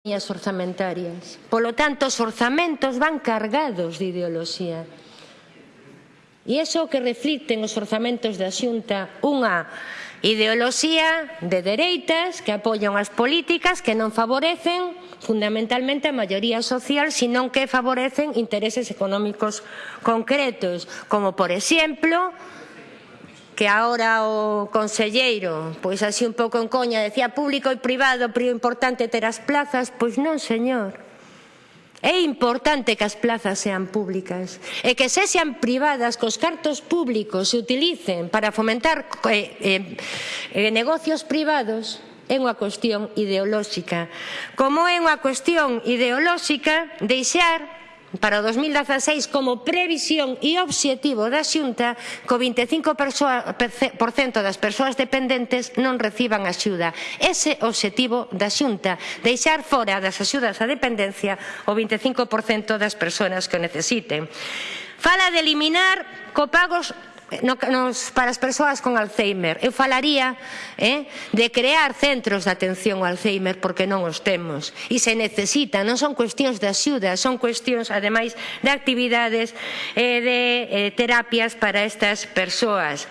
as orzamentarias. Polo tanto, os orzamentos van cargados de ideoloxía. E iso que reflicten os orzamentos da Xunta unha ideoloxía de dereitas que apoian as políticas que non favorecen fundamentalmente a maioría social, senón que favorecen intereses económicos concretos, como por exemplo que ahora o conselleiro, pois así un pouco en coña, decía público e privado, pero importante ter as plazas, pois non, señor. É importante que as plazas sean públicas e que se sean privadas cos cartos públicos se utilicen para fomentar eh, eh, eh, negocios privados é unha cuestión ideolóxica. Como é unha cuestión ideolóxica deixar para o 2016 como previsión e obxectivo da Xunta co 25% das persoas dependentes non reciban axuda. Ese obxectivo da Xunta, deixar fora das axudas á dependencia o 25% das persoas que o necesiten. Fala de eliminar copagos Eh, no, nos, para as persoas con Alzheimer. Eu falaría eh, de crear centros de atención ao Alzheimer porque non os temos e se necesita, non son cuestións de axuda, son cuestións ademais de actividades eh, de eh, terapias para estas persoas.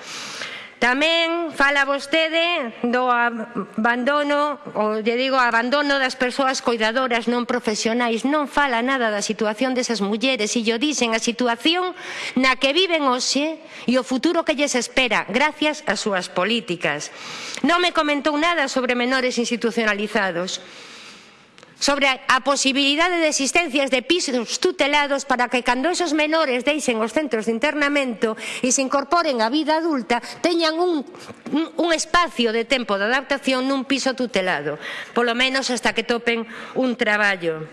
Tamén fala vostede do abandono, ou lle digo, abandono das persoas cuidadoras non profesionais. Non fala nada da situación desas mulleres e lle dicen a situación na que viven hoxe e o futuro que lles espera gracias ás súas políticas. Non me comentou nada sobre menores institucionalizados sobre a posibilidade de existencias de pisos tutelados para que cando esos menores deixen os centros de internamento e se incorporen á vida adulta teñan un, un, espacio de tempo de adaptación nun piso tutelado, polo menos hasta que topen un traballo.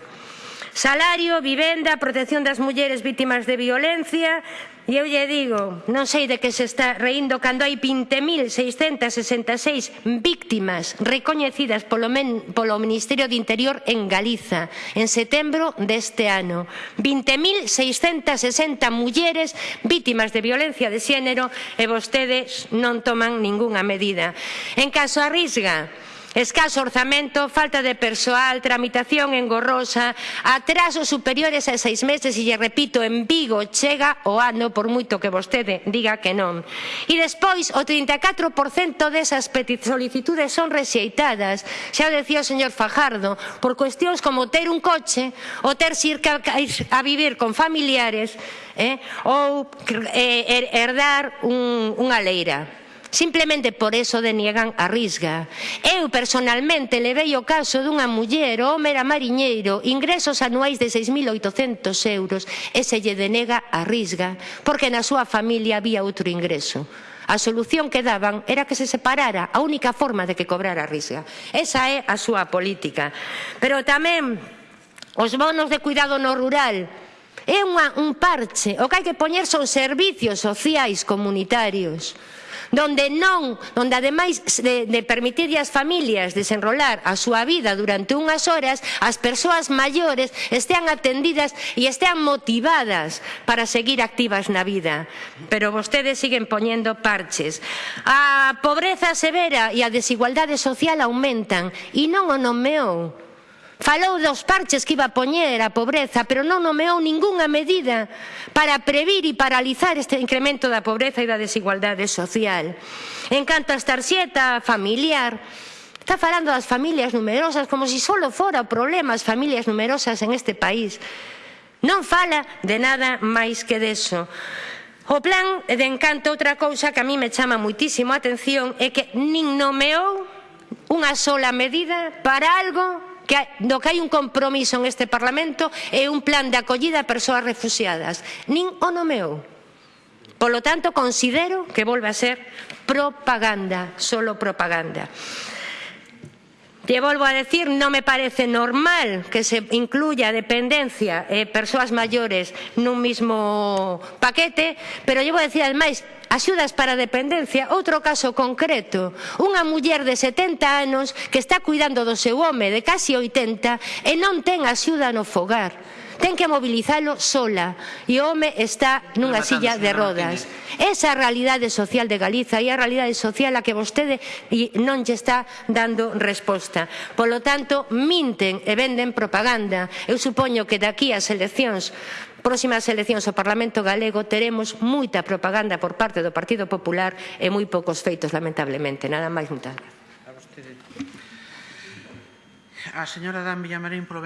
Salario, vivenda, protección das mulleres vítimas de violencia, E eu lle digo, non sei de que se está reindo cando hai 20.666 víctimas recoñecidas polo, men, polo Ministerio de Interior en Galiza en setembro deste ano. 20.660 mulleres vítimas de violencia de xénero e vostedes non toman ningunha medida. En caso a Risga, Escaso orzamento, falta de persoal, tramitación engorrosa, atrasos superiores a seis meses e, lle repito, en Vigo chega o ano por moito que vostede diga que non. E despois, o 34% desas solicitudes son rexeitadas, xa o decía o señor Fajardo, por cuestións como ter un coche ou ter ir a vivir con familiares eh, ou eh, herdar un, unha leira. Simplemente por eso deniegan a Risga. Eu personalmente levei o caso dunha muller, home era mariñeiro, ingresos anuais de 6.800 euros e se lle denega a Risga porque na súa familia había outro ingreso. A solución que daban era que se separara a única forma de que cobrara a Risga. Esa é a súa política. Pero tamén os bonos de cuidado no rural, é unha, un parche, o que hai que poñer son servicios sociais comunitarios donde non, donde ademais de, de permitir ás familias desenrolar a súa vida durante unhas horas, as persoas maiores estean atendidas e estean motivadas para seguir activas na vida. Pero vostedes siguen poñendo parches. A pobreza severa e a desigualdade social aumentan e non o nomeou Falou dos parches que iba a poñer a pobreza, pero non nomeou ningunha medida para previr e paralizar este incremento da pobreza e da desigualdade social. En canto a tarxeta familiar, está falando das familias numerosas como se si só fora o problema as familias numerosas en este país. Non fala de nada máis que deso. O plan de encanto, outra cousa que a mí me chama muitísimo a atención é que nin nomeou unha sola medida para algo que do que hai un compromiso en este Parlamento é un plan de acollida a persoas refugiadas. Nin o nomeou. Polo tanto, considero que volve a ser propaganda, solo propaganda. Te volvo a decir, non me parece normal que se incluya dependencia eh, e persoas maiores nun mismo paquete, pero lle vou a decir ademais axudas para a dependencia, outro caso concreto, unha muller de 70 anos que está cuidando do seu home de casi 80 e non ten axuda no fogar ten que mobilizalo sola e o home está nunha silla de rodas. Esa é a realidade social de Galiza e a realidade social a que vostede non lle está dando resposta. Polo tanto, minten e venden propaganda. Eu supoño que daqui ás eleccións próximas eleccións ao Parlamento galego teremos moita propaganda por parte do Partido Popular e moi poucos feitos, lamentablemente. Nada máis, moitas gracias. A señora Dan Villamarín polo